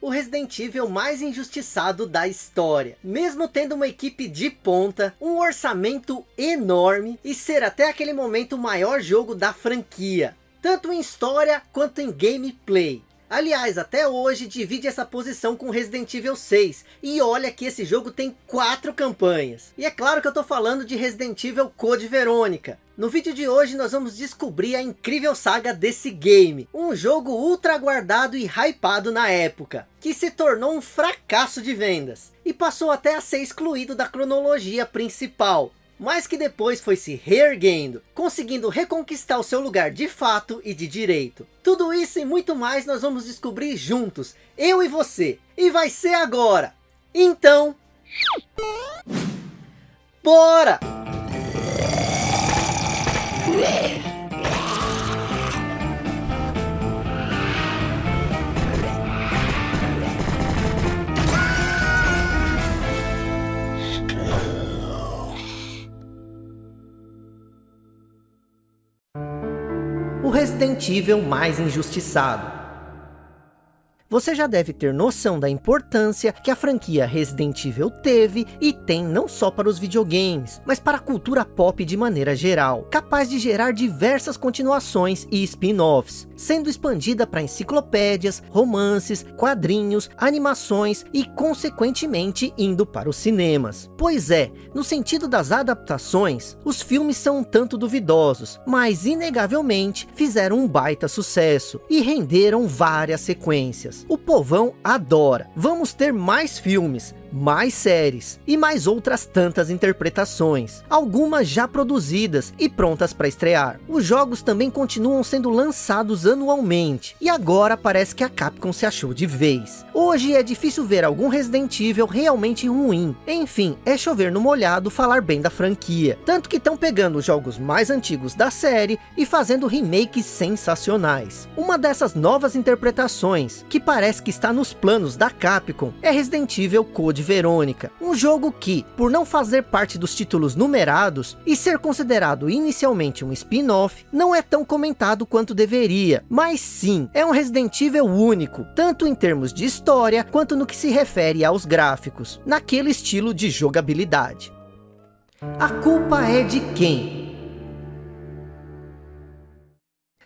o Resident Evil mais injustiçado da história. Mesmo tendo uma equipe de ponta, um orçamento enorme e ser até aquele momento o maior jogo da franquia. Tanto em história quanto em gameplay. Aliás, até hoje divide essa posição com Resident Evil 6. E olha que esse jogo tem quatro campanhas. E é claro que eu tô falando de Resident Evil Code Verônica. No vídeo de hoje nós vamos descobrir a incrível saga desse game. Um jogo ultra aguardado e hypado na época. Que se tornou um fracasso de vendas. E passou até a ser excluído da cronologia principal mas que depois foi se reerguendo, conseguindo reconquistar o seu lugar de fato e de direito. Tudo isso e muito mais nós vamos descobrir juntos, eu e você, e vai ser agora. Então, bora! O Resident Evil mais injustiçado. Você já deve ter noção da importância que a franquia Resident Evil teve e tem não só para os videogames, mas para a cultura pop de maneira geral, capaz de gerar diversas continuações e spin-offs, sendo expandida para enciclopédias, romances, quadrinhos, animações e consequentemente indo para os cinemas. Pois é, no sentido das adaptações, os filmes são um tanto duvidosos, mas inegavelmente fizeram um baita sucesso e renderam várias sequências o povão adora. Vamos ter mais filmes, mais séries e mais outras tantas interpretações, algumas já produzidas e prontas para estrear. Os jogos também continuam sendo lançados anualmente, e agora parece que a Capcom se achou de vez. Hoje é difícil ver algum Resident Evil realmente ruim, enfim, é chover no molhado falar bem da franquia, tanto que estão pegando os jogos mais antigos da série e fazendo remakes sensacionais. Uma dessas novas interpretações, que parece que está nos planos da Capcom, é Resident Evil Code de Verônica, um jogo que, por não fazer parte dos títulos numerados e ser considerado inicialmente um spin-off, não é tão comentado quanto deveria, mas sim, é um Resident Evil único, tanto em termos de história, quanto no que se refere aos gráficos, naquele estilo de jogabilidade. A culpa é de quem?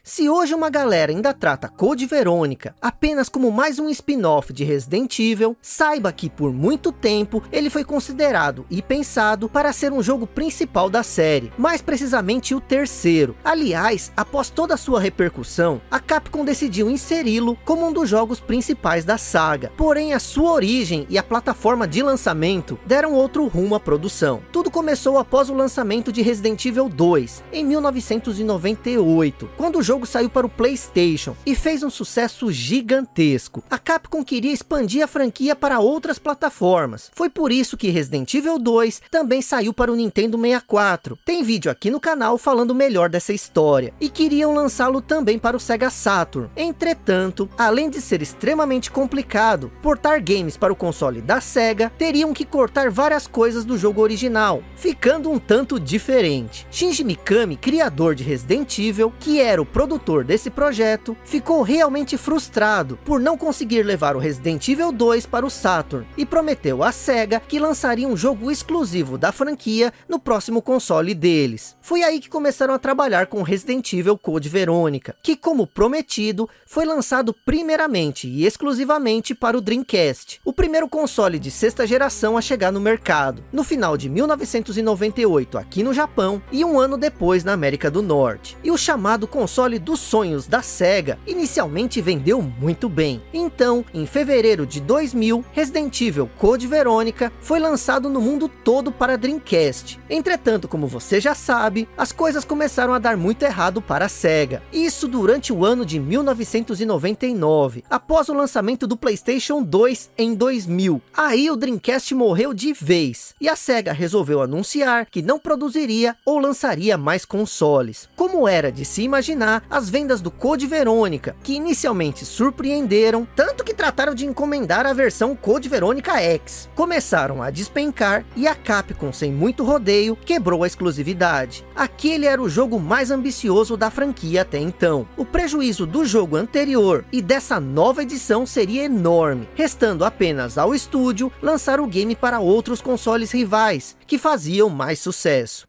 Se hoje uma galera ainda trata Code Verônica apenas como mais um spin-off de Resident Evil, saiba que por muito tempo ele foi considerado e pensado para ser um jogo principal da série, mais precisamente o terceiro. Aliás, após toda a sua repercussão, a Capcom decidiu inseri-lo como um dos jogos principais da saga. Porém, a sua origem e a plataforma de lançamento deram outro rumo à produção. Tudo começou após o lançamento de Resident Evil 2, em 1998, quando o jogo jogo saiu para o Playstation e fez um sucesso gigantesco. A Capcom queria expandir a franquia para outras plataformas. Foi por isso que Resident Evil 2 também saiu para o Nintendo 64. Tem vídeo aqui no canal falando melhor dessa história. E queriam lançá-lo também para o Sega Saturn. Entretanto, além de ser extremamente complicado, portar games para o console da Sega, teriam que cortar várias coisas do jogo original, ficando um tanto diferente. Shinji Mikami, criador de Resident Evil, que era o produtor desse projeto ficou realmente frustrado por não conseguir levar o Resident Evil 2 para o Saturn e prometeu à SEGA que lançaria um jogo exclusivo da franquia no próximo console deles. Foi aí que começaram a trabalhar com Resident Evil Code Verônica, que como prometido, foi lançado primeiramente e exclusivamente para o Dreamcast, o primeiro console de sexta geração a chegar no mercado, no final de 1998 aqui no Japão e um ano depois na América do Norte. E o chamado console console dos sonhos da SEGA, inicialmente vendeu muito bem. Então, em fevereiro de 2000, Resident Evil Code Verônica foi lançado no mundo todo para Dreamcast. Entretanto, como você já sabe, as coisas começaram a dar muito errado para a SEGA. Isso durante o ano de 1999, após o lançamento do Playstation 2 em 2000. Aí o Dreamcast morreu de vez, e a SEGA resolveu anunciar que não produziria ou lançaria mais consoles. Como era de se imaginar, as vendas do Code Verônica, que inicialmente surpreenderam, tanto que trataram de encomendar a versão Code Verônica X. Começaram a despencar e a Capcom, sem muito rodeio, quebrou a exclusividade. Aquele era o jogo mais ambicioso da franquia até então. O prejuízo do jogo anterior e dessa nova edição seria enorme, restando apenas ao estúdio lançar o game para outros consoles rivais, que faziam mais sucesso.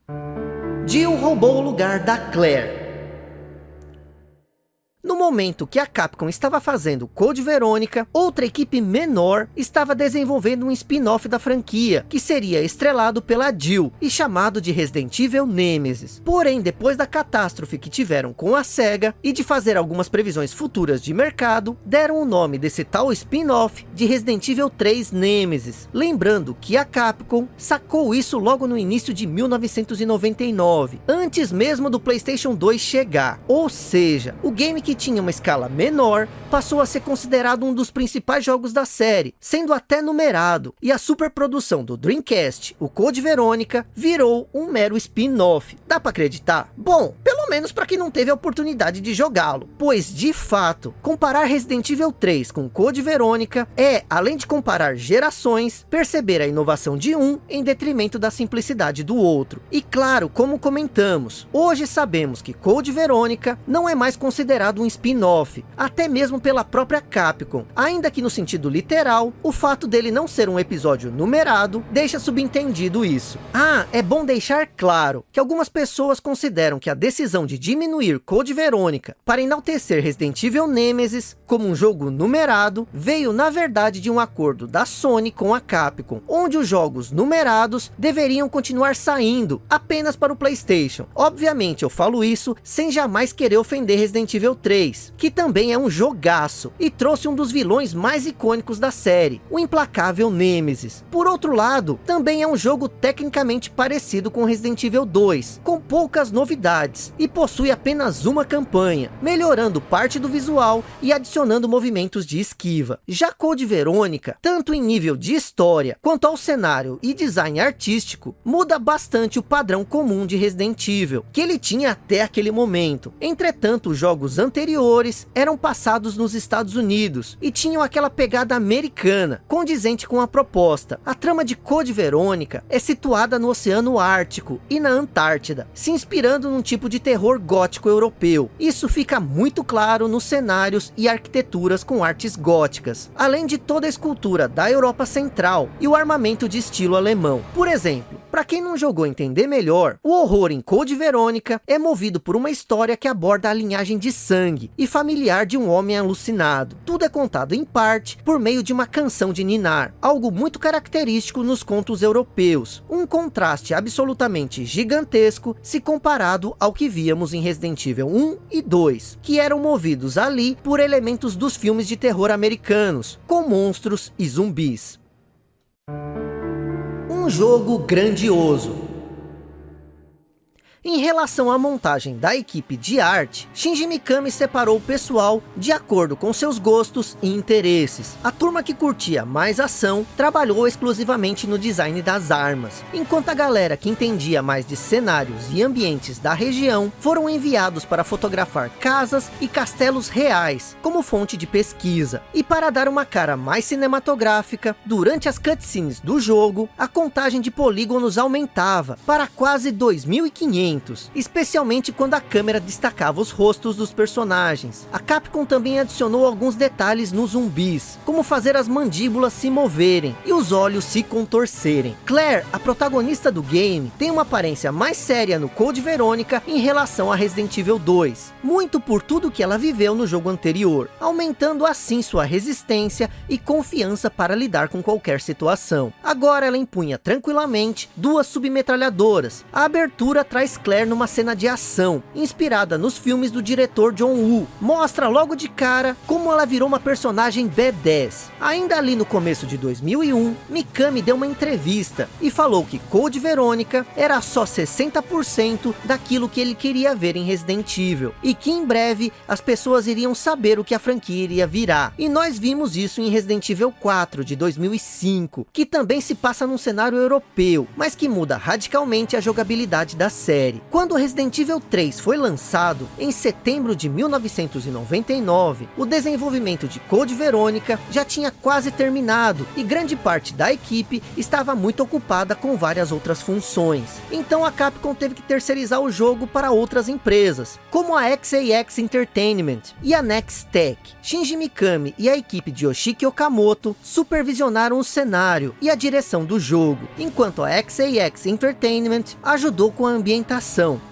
Jill roubou o lugar da Claire. No momento que a Capcom estava fazendo Code Verônica, outra equipe menor estava desenvolvendo um spin-off da franquia, que seria estrelado pela Jill e chamado de Resident Evil Nemesis. Porém, depois da catástrofe que tiveram com a SEGA e de fazer algumas previsões futuras de mercado, deram o nome desse tal spin-off de Resident Evil 3 Nemesis. Lembrando que a Capcom sacou isso logo no início de 1999, antes mesmo do Playstation 2 chegar. Ou seja, o game que tinha uma escala menor, passou a ser considerado um dos principais jogos da série, sendo até numerado, e a superprodução do Dreamcast, o Code Verônica, virou um mero spin-off. Dá para acreditar? Bom, pelo menos para quem não teve a oportunidade de jogá-lo, pois de fato, comparar Resident Evil 3 com Code Verônica é, além de comparar gerações, perceber a inovação de um em detrimento da simplicidade do outro. E claro, como comentamos, hoje sabemos que Code Verônica não é mais considerado um um spin-off, até mesmo pela própria Capcom. Ainda que no sentido literal, o fato dele não ser um episódio numerado, deixa subentendido isso. Ah, é bom deixar claro, que algumas pessoas consideram que a decisão de diminuir Code Verônica para enaltecer Resident Evil Nemesis como um jogo numerado, veio na verdade de um acordo da Sony com a Capcom, onde os jogos numerados deveriam continuar saindo apenas para o Playstation. Obviamente eu falo isso sem jamais querer ofender Resident Evil 3, 3, que também é um jogaço, e trouxe um dos vilões mais icônicos da série, o implacável Nemesis. Por outro lado, também é um jogo tecnicamente parecido com Resident Evil 2, com poucas novidades, e possui apenas uma campanha, melhorando parte do visual e adicionando movimentos de esquiva. Já Code Verônica, tanto em nível de história, quanto ao cenário e design artístico, muda bastante o padrão comum de Resident Evil, que ele tinha até aquele momento. Entretanto, os jogos anteriores anteriores eram passados nos Estados Unidos e tinham aquela pegada americana, condizente com a proposta. A trama de Code Verônica é situada no Oceano Ártico e na Antártida, se inspirando num tipo de terror gótico europeu. Isso fica muito claro nos cenários e arquiteturas com artes góticas, além de toda a escultura da Europa Central e o armamento de estilo alemão. Por exemplo, para quem não jogou entender melhor, o horror em Code Verônica é movido por uma história que aborda a linhagem de sangue e familiar de um homem alucinado. Tudo é contado em parte por meio de uma canção de ninar, algo muito característico nos contos europeus. Um contraste absolutamente gigantesco se comparado ao que víamos em Resident Evil 1 e 2, que eram movidos ali por elementos dos filmes de terror americanos, com monstros e zumbis. Um jogo grandioso, em relação à montagem da equipe de arte, Shinji Mikami separou o pessoal de acordo com seus gostos e interesses. A turma que curtia mais ação trabalhou exclusivamente no design das armas, enquanto a galera que entendia mais de cenários e ambientes da região foram enviados para fotografar casas e castelos reais como fonte de pesquisa. E para dar uma cara mais cinematográfica, durante as cutscenes do jogo, a contagem de polígonos aumentava para quase 2500 momentos, especialmente quando a câmera destacava os rostos dos personagens. A Capcom também adicionou alguns detalhes nos zumbis, como fazer as mandíbulas se moverem e os olhos se contorcerem. Claire, a protagonista do game, tem uma aparência mais séria no Code Verônica em relação a Resident Evil 2, muito por tudo que ela viveu no jogo anterior, aumentando assim sua resistência e confiança para lidar com qualquer situação. Agora ela empunha tranquilamente duas submetralhadoras. A abertura traz Claire numa cena de ação, inspirada nos filmes do diretor John Woo. Mostra logo de cara como ela virou uma personagem B10. Ainda ali no começo de 2001, Mikami deu uma entrevista e falou que Code Verônica era só 60% daquilo que ele queria ver em Resident Evil. E que em breve as pessoas iriam saber o que a franquia iria virar. E nós vimos isso em Resident Evil 4 de 2005, que também se passa num cenário europeu, mas que muda radicalmente a jogabilidade da série. Série. Quando Resident Evil 3 foi lançado, em setembro de 1999, o desenvolvimento de Code Verônica já tinha quase terminado, e grande parte da equipe estava muito ocupada com várias outras funções. Então a Capcom teve que terceirizar o jogo para outras empresas, como a XAX Entertainment e a Nextech. Shinji Mikami e a equipe de Yoshiki Okamoto supervisionaram o cenário e a direção do jogo, enquanto a XAX Entertainment ajudou com a ambientação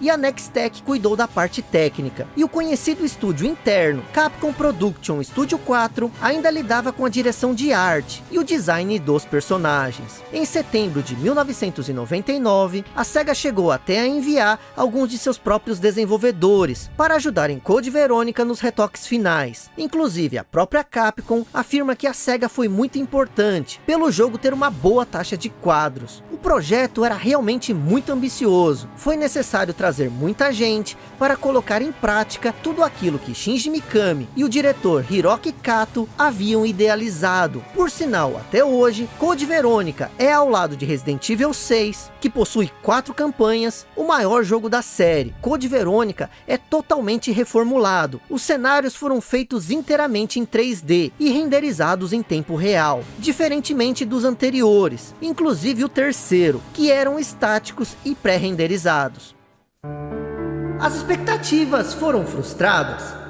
e a Nextech cuidou da parte técnica. E o conhecido estúdio interno, Capcom Production Studio 4, ainda lidava com a direção de arte e o design dos personagens. Em setembro de 1999, a SEGA chegou até a enviar alguns de seus próprios desenvolvedores para ajudar em Code Verônica nos retoques finais. Inclusive, a própria Capcom afirma que a SEGA foi muito importante pelo jogo ter uma boa taxa de quadros. O projeto era realmente muito ambicioso. Foi necessário trazer muita gente para colocar em prática tudo aquilo que Shinji Mikami e o diretor Hiroki Kato haviam idealizado. Por sinal, até hoje, Code Verônica é ao lado de Resident Evil 6, que possui quatro campanhas, o maior jogo da série. Code Verônica é totalmente reformulado. Os cenários foram feitos inteiramente em 3D e renderizados em tempo real, diferentemente dos anteriores, inclusive o terceiro, que eram estáticos e pré-renderizados. As expectativas foram frustradas?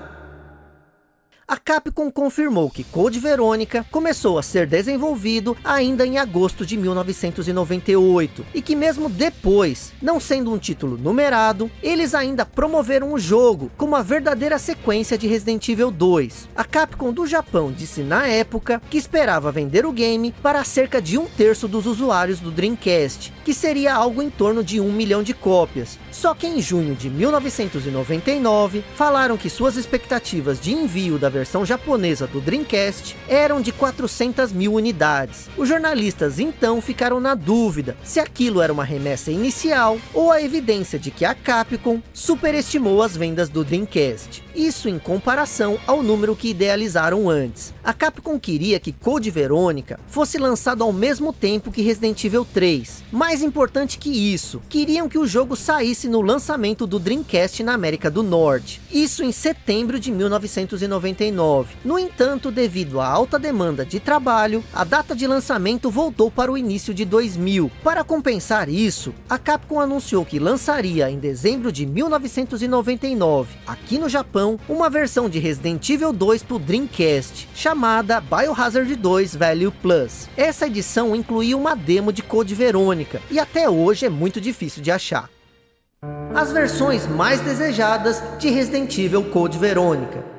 A Capcom confirmou que Code Verônica começou a ser desenvolvido ainda em agosto de 1998, e que mesmo depois, não sendo um título numerado, eles ainda promoveram o jogo como a verdadeira sequência de Resident Evil 2. A Capcom do Japão disse na época que esperava vender o game para cerca de um terço dos usuários do Dreamcast, que seria algo em torno de um milhão de cópias. Só que em junho de 1999, falaram que suas expectativas de envio da versão japonesa do Dreamcast eram de 400 mil unidades. Os jornalistas então ficaram na dúvida se aquilo era uma remessa inicial ou a evidência de que a Capcom superestimou as vendas do Dreamcast. Isso em comparação ao número que idealizaram antes. A Capcom queria que Code Verônica fosse lançado ao mesmo tempo que Resident Evil 3. Mais importante que isso, queriam que o jogo saísse no lançamento do Dreamcast na América do Norte. Isso em setembro de 1999 1999. No entanto, devido à alta demanda de trabalho, a data de lançamento voltou para o início de 2000. Para compensar isso, a Capcom anunciou que lançaria em dezembro de 1999, aqui no Japão, uma versão de Resident Evil 2 para o Dreamcast, chamada Biohazard 2 Value Plus. Essa edição incluía uma demo de Code Verônica, e até hoje é muito difícil de achar. As versões mais desejadas de Resident Evil Code Verônica.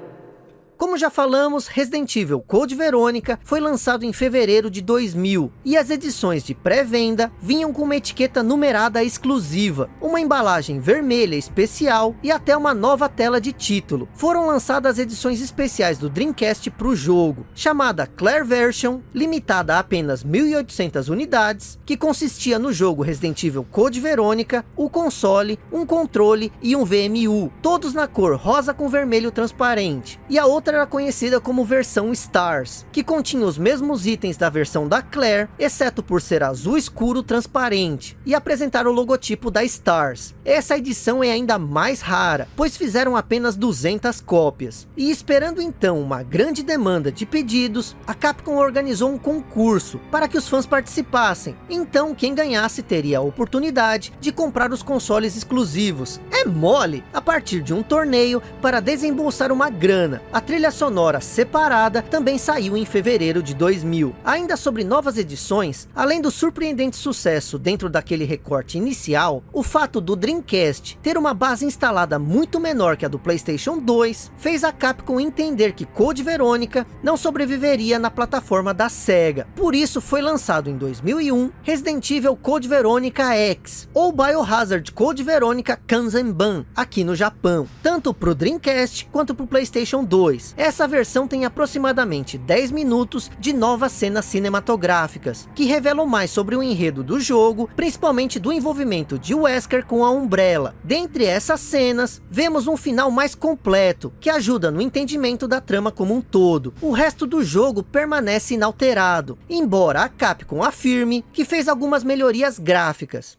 Como já falamos, Resident Evil Code Verônica foi lançado em fevereiro de 2000 e as edições de pré-venda vinham com uma etiqueta numerada exclusiva, uma embalagem vermelha especial e até uma nova tela de título. Foram lançadas edições especiais do Dreamcast para o jogo, chamada Claire Version, limitada a apenas 1.800 unidades, que consistia no jogo Resident Evil Code Verônica, o console, um controle e um VMU, todos na cor rosa com vermelho transparente. E a outra era conhecida como versão Stars, que continha os mesmos itens da versão da Claire, exceto por ser azul escuro transparente, e apresentar o logotipo da Stars. Essa edição é ainda mais rara, pois fizeram apenas 200 cópias. E esperando então uma grande demanda de pedidos, a Capcom organizou um concurso para que os fãs participassem. Então quem ganhasse teria a oportunidade de comprar os consoles exclusivos. É mole! A partir de um torneio para desembolsar uma grana. A trilha sonora separada também saiu em fevereiro de 2000. Ainda sobre novas edições, além do surpreendente sucesso dentro daquele recorte inicial, o fato do Dreamcast ter uma base instalada muito menor que a do Playstation 2, fez a Capcom entender que Code Verônica não sobreviveria na plataforma da SEGA. Por isso foi lançado em 2001 Resident Evil Code Verônica X, ou Biohazard Code Verônica Kanzenban, aqui no Japão, tanto para o Dreamcast quanto para o Playstation 2. Essa versão tem aproximadamente 10 minutos de novas cenas cinematográficas, que revelam mais sobre o enredo do jogo, principalmente do envolvimento de Wesker com a Umbrella. Dentre essas cenas, vemos um final mais completo, que ajuda no entendimento da trama como um todo. O resto do jogo permanece inalterado, embora a Capcom afirme que fez algumas melhorias gráficas.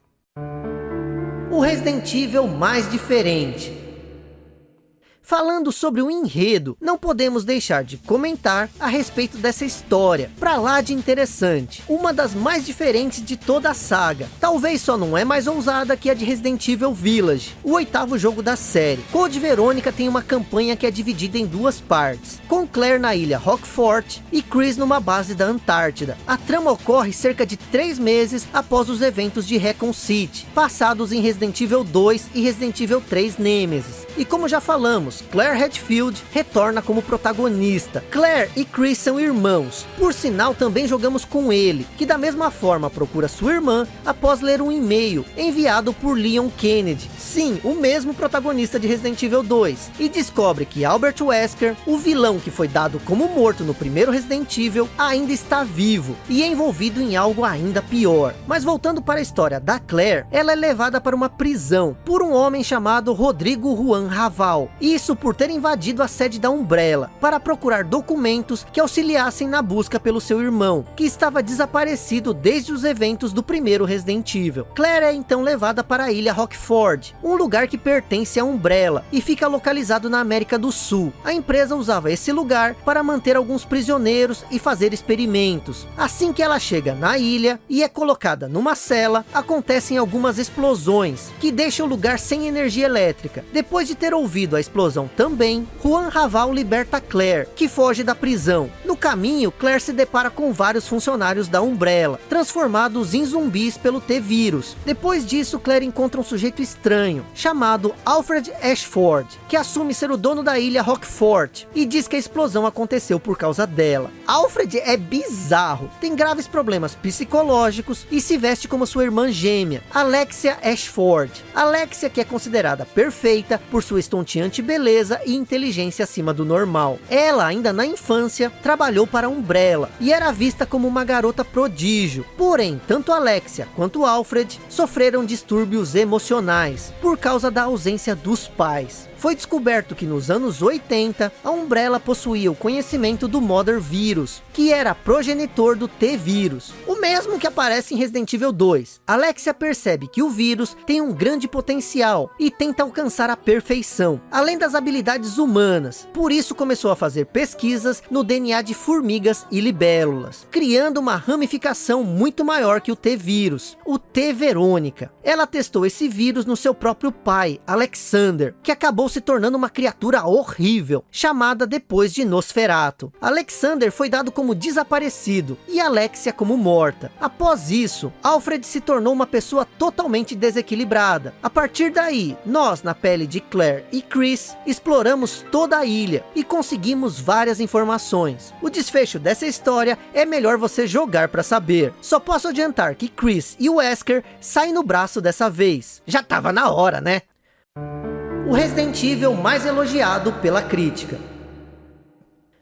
o Resident Evil mais diferente. Falando sobre o enredo, não podemos deixar de comentar a respeito dessa história, pra lá de interessante, uma das mais diferentes de toda a saga, talvez só não é mais ousada que a de Resident Evil Village, o oitavo jogo da série. Code Verônica tem uma campanha que é dividida em duas partes, com Claire na ilha Rockfort e Chris numa base da Antártida. A trama ocorre cerca de três meses após os eventos de Recon City, passados em Resident Evil 2 e Resident Evil 3 Nemesis. E como já falamos, Claire Redfield retorna como protagonista. Claire e Chris são irmãos. Por sinal, também jogamos com ele, que da mesma forma procura sua irmã após ler um e-mail enviado por Leon Kennedy. Sim, o mesmo protagonista de Resident Evil 2. E descobre que Albert Wesker, o vilão que foi dado como morto no primeiro Resident Evil, ainda está vivo e envolvido em algo ainda pior. Mas voltando para a história da Claire, ela é levada para uma prisão por um homem chamado Rodrigo Juan Raval. Isso isso por ter invadido a sede da Umbrella, para procurar documentos que auxiliassem na busca pelo seu irmão, que estava desaparecido desde os eventos do primeiro Resident Evil. Claire é então levada para a ilha Rockford, um lugar que pertence à Umbrella, e fica localizado na América do Sul. A empresa usava esse lugar para manter alguns prisioneiros e fazer experimentos. Assim que ela chega na ilha e é colocada numa cela, acontecem algumas explosões, que deixam o lugar sem energia elétrica. Depois de ter ouvido a explosão também, Juan Raval liberta Claire, que foge da prisão. No caminho, Claire se depara com vários funcionários da Umbrella, transformados em zumbis pelo T-Vírus. Depois disso, Claire encontra um sujeito estranho, chamado Alfred Ashford, que assume ser o dono da ilha Rockfort, e diz que a explosão aconteceu por causa dela. Alfred é bizarro, tem graves problemas psicológicos e se veste como sua irmã gêmea, Alexia Ashford. Alexia que é considerada perfeita por sua estonteante beleza e inteligência acima do normal. Ela, ainda na infância, trabalhou para Umbrella e era vista como uma garota prodígio. Porém, tanto Alexia quanto Alfred sofreram distúrbios emocionais por causa da ausência dos pais. Foi descoberto que nos anos 80, a Umbrella possuía o conhecimento do Mother Vírus, que era progenitor do T-Vírus, o mesmo que aparece em Resident Evil 2. Alexia percebe que o vírus tem um grande potencial e tenta alcançar a perfeição, além das habilidades humanas. Por isso começou a fazer pesquisas no DNA de formigas e libélulas, criando uma ramificação muito maior que o T-Vírus, o T-Verônica. Ela testou esse vírus no seu próprio pai, Alexander, que acabou acabou se tornando uma criatura horrível, chamada depois de Nosferato. Alexander foi dado como desaparecido e Alexia como morta. Após isso, Alfred se tornou uma pessoa totalmente desequilibrada. A partir daí, nós, na pele de Claire e Chris, exploramos toda a ilha e conseguimos várias informações. O desfecho dessa história é melhor você jogar para saber. Só posso adiantar que Chris e Wesker saem no braço dessa vez. Já tava na hora, né? O Resident Evil mais elogiado pela crítica.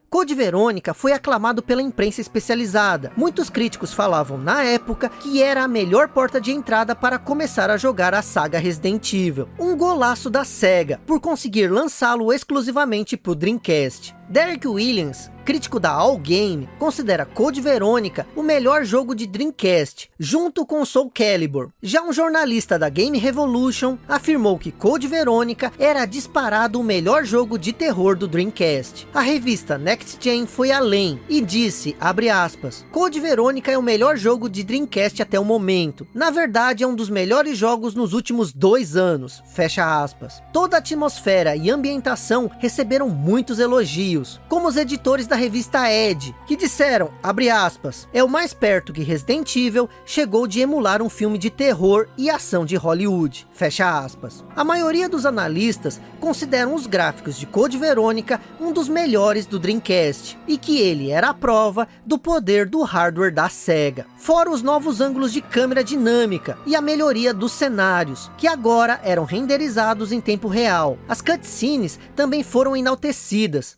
Code Verônica foi aclamado pela imprensa especializada. Muitos críticos falavam na época que era a melhor porta de entrada para começar a jogar a saga Resident Evil. Um golaço da SEGA, por conseguir lançá-lo exclusivamente para o Dreamcast. Derek Williams, crítico da All Game, considera Code Verônica o melhor jogo de Dreamcast, junto com Soul Calibur. Já um jornalista da Game Revolution afirmou que Code Verônica era disparado o melhor jogo de terror do Dreamcast. A revista Next Gen foi além e disse, abre aspas, Code Verônica é o melhor jogo de Dreamcast até o momento. Na verdade é um dos melhores jogos nos últimos dois anos, fecha aspas. Toda a atmosfera e ambientação receberam muitos elogios como os editores da revista Ed, que disseram, abre aspas, é o mais perto que Resident Evil chegou de emular um filme de terror e ação de Hollywood, fecha aspas. A maioria dos analistas consideram os gráficos de Code Verônica um dos melhores do Dreamcast, e que ele era a prova do poder do hardware da SEGA. Fora os novos ângulos de câmera dinâmica e a melhoria dos cenários, que agora eram renderizados em tempo real. As cutscenes também foram enaltecidas,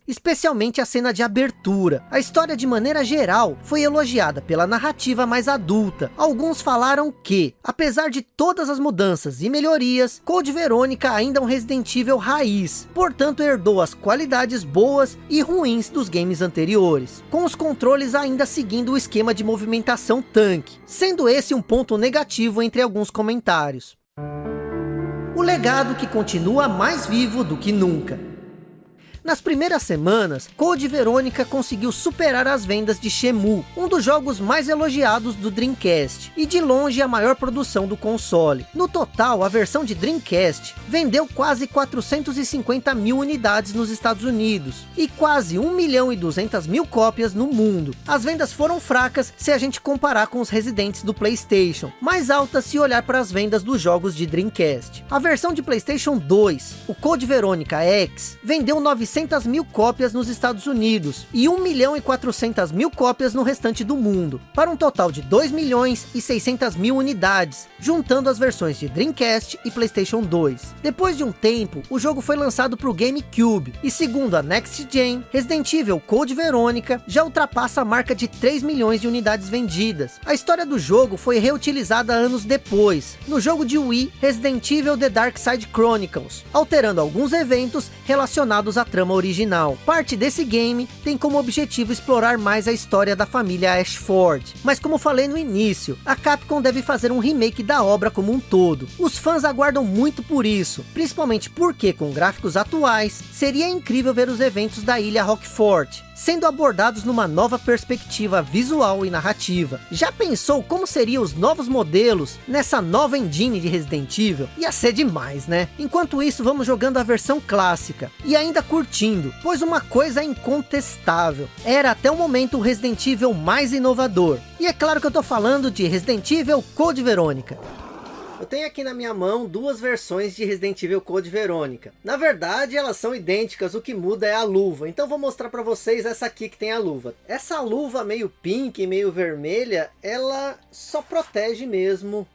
a cena de abertura. A história de maneira geral foi elogiada pela narrativa mais adulta. Alguns falaram que, apesar de todas as mudanças e melhorias, Code Verônica ainda é um Resident Evil raiz, portanto herdou as qualidades boas e ruins dos games anteriores, com os controles ainda seguindo o esquema de movimentação tanque, sendo esse um ponto negativo entre alguns comentários. o legado que continua mais vivo do que nunca. Nas primeiras semanas, Code Verônica conseguiu superar as vendas de Shemu, um dos jogos mais elogiados do Dreamcast, e de longe a maior produção do console. No total, a versão de Dreamcast vendeu quase 450 mil unidades nos Estados Unidos, e quase 1 milhão e 200 mil cópias no mundo. As vendas foram fracas se a gente comparar com os residentes do Playstation, mais altas se olhar para as vendas dos jogos de Dreamcast. A versão de Playstation 2, o Code Verônica X, vendeu 900 900 mil cópias nos Estados Unidos e 1 milhão e 400 mil cópias no restante do mundo, para um total de 2 milhões e 600 mil unidades, juntando as versões de Dreamcast e Playstation 2. Depois de um tempo, o jogo foi lançado para o GameCube, e segundo a Next Gen, Resident Evil Code Verônica já ultrapassa a marca de 3 milhões de unidades vendidas. A história do jogo foi reutilizada anos depois, no jogo de Wii Resident Evil The Dark Side Chronicles, alterando alguns eventos relacionados à trama trama original. Parte desse game tem como objetivo explorar mais a história da família Ashford. Mas como falei no início, a Capcom deve fazer um remake da obra como um todo. Os fãs aguardam muito por isso, principalmente porque com gráficos atuais, seria incrível ver os eventos da ilha Rockfort, sendo abordados numa nova perspectiva visual e narrativa. Já pensou como seriam os novos modelos nessa nova engine de Resident Evil? Ia ser demais, né? Enquanto isso, vamos jogando a versão clássica e ainda curtindo, pois uma coisa é incontestável. Era até o momento o Resident Evil mais inovador. E é claro que eu tô falando de Resident Evil Code Verônica. Eu tenho aqui na minha mão duas versões de Resident Evil Code Verônica. Na verdade, elas são idênticas, o que muda é a luva. Então vou mostrar para vocês essa aqui que tem a luva. Essa luva meio pink, meio vermelha, ela só protege mesmo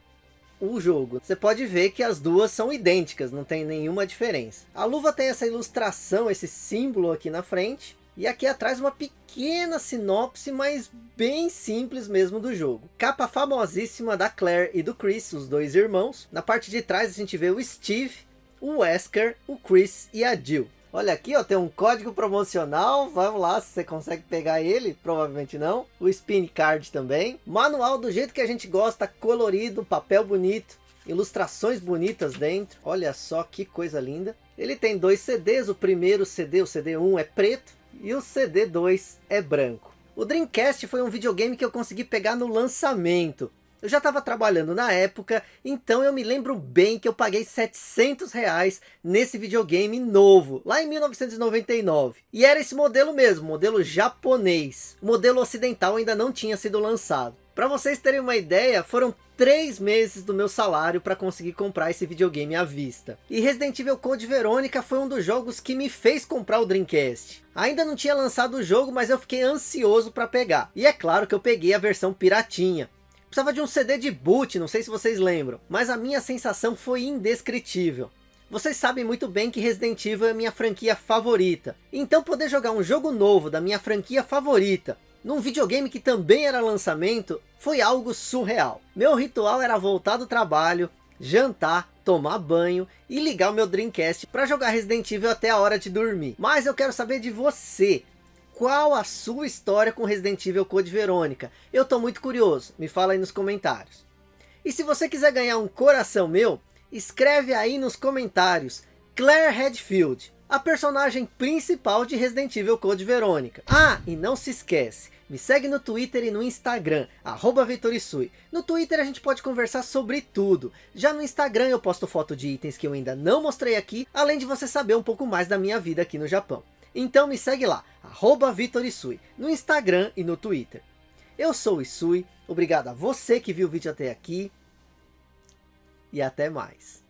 o jogo. Você pode ver que as duas são idênticas, não tem nenhuma diferença. A luva tem essa ilustração, esse símbolo aqui na frente. E aqui atrás uma pequena sinopse, mas bem simples mesmo do jogo. Capa famosíssima da Claire e do Chris, os dois irmãos. Na parte de trás a gente vê o Steve, o Wesker, o Chris e a Jill. Olha aqui, ó, tem um código promocional. Vamos lá, se você consegue pegar ele. Provavelmente não. O Spin Card também. Manual do jeito que a gente gosta, colorido, papel bonito. Ilustrações bonitas dentro. Olha só que coisa linda. Ele tem dois CDs. O primeiro CD, o CD1 é preto e o CD2 é branco. O Dreamcast foi um videogame que eu consegui pegar no lançamento. Eu já estava trabalhando na época, então eu me lembro bem que eu paguei 700 reais nesse videogame novo, lá em 1999. E era esse modelo mesmo, modelo japonês. O modelo ocidental ainda não tinha sido lançado. Para vocês terem uma ideia, foram três meses do meu salário para conseguir comprar esse videogame à vista. E Resident Evil Code Verônica foi um dos jogos que me fez comprar o Dreamcast. Ainda não tinha lançado o jogo, mas eu fiquei ansioso para pegar. E é claro que eu peguei a versão piratinha. Precisava de um CD de boot, não sei se vocês lembram. Mas a minha sensação foi indescritível. Vocês sabem muito bem que Resident Evil é minha franquia favorita. Então poder jogar um jogo novo da minha franquia favorita num videogame que também era lançamento, foi algo surreal. Meu ritual era voltar do trabalho, jantar, tomar banho e ligar o meu Dreamcast para jogar Resident Evil até a hora de dormir. Mas eu quero saber de você. Qual a sua história com Resident Evil Code Verônica? Eu tô muito curioso, me fala aí nos comentários. E se você quiser ganhar um coração meu, escreve aí nos comentários Claire Redfield, a personagem principal de Resident Evil Code Verônica. Ah, e não se esquece, me segue no Twitter e no Instagram, arroba Vitorisui. No Twitter a gente pode conversar sobre tudo. Já no Instagram eu posto foto de itens que eu ainda não mostrei aqui, além de você saber um pouco mais da minha vida aqui no Japão. Então me segue lá, arroba no Instagram e no Twitter. Eu sou o Isui, obrigado a você que viu o vídeo até aqui, e até mais.